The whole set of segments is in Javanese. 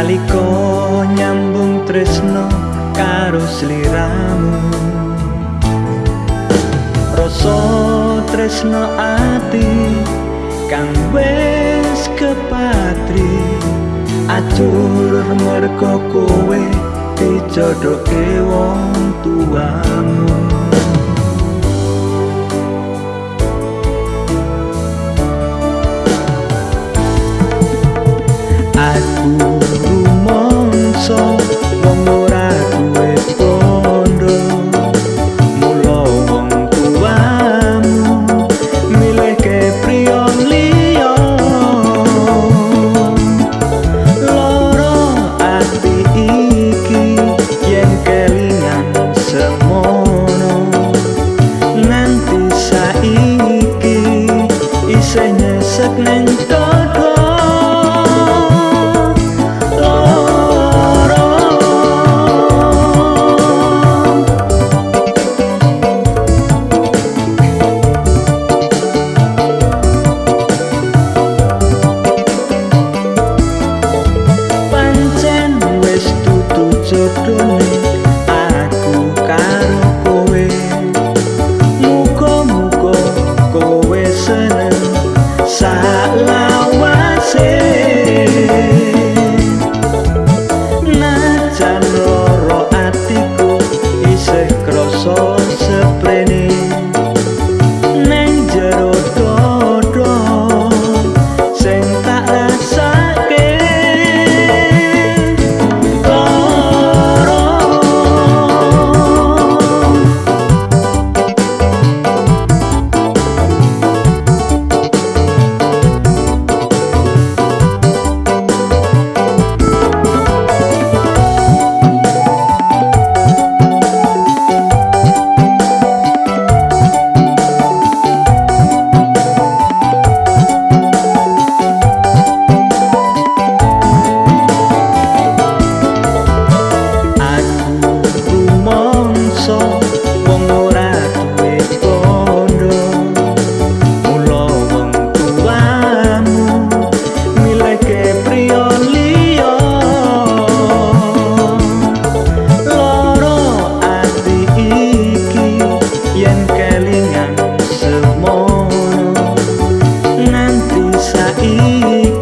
merko nyambung tresno karo sliramu. Rasa tresno ati kang wis kepatri acur merko kowe dijodoke wong tuamu. Aku Aku karo kowe. Muga-muga kowe seneng. Bye.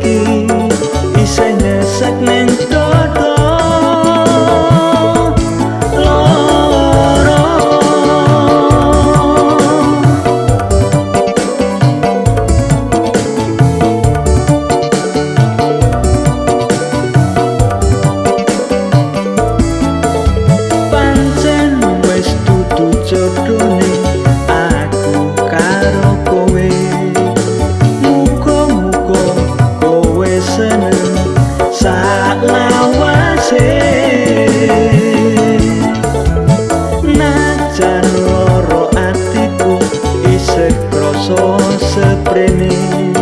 son se prenen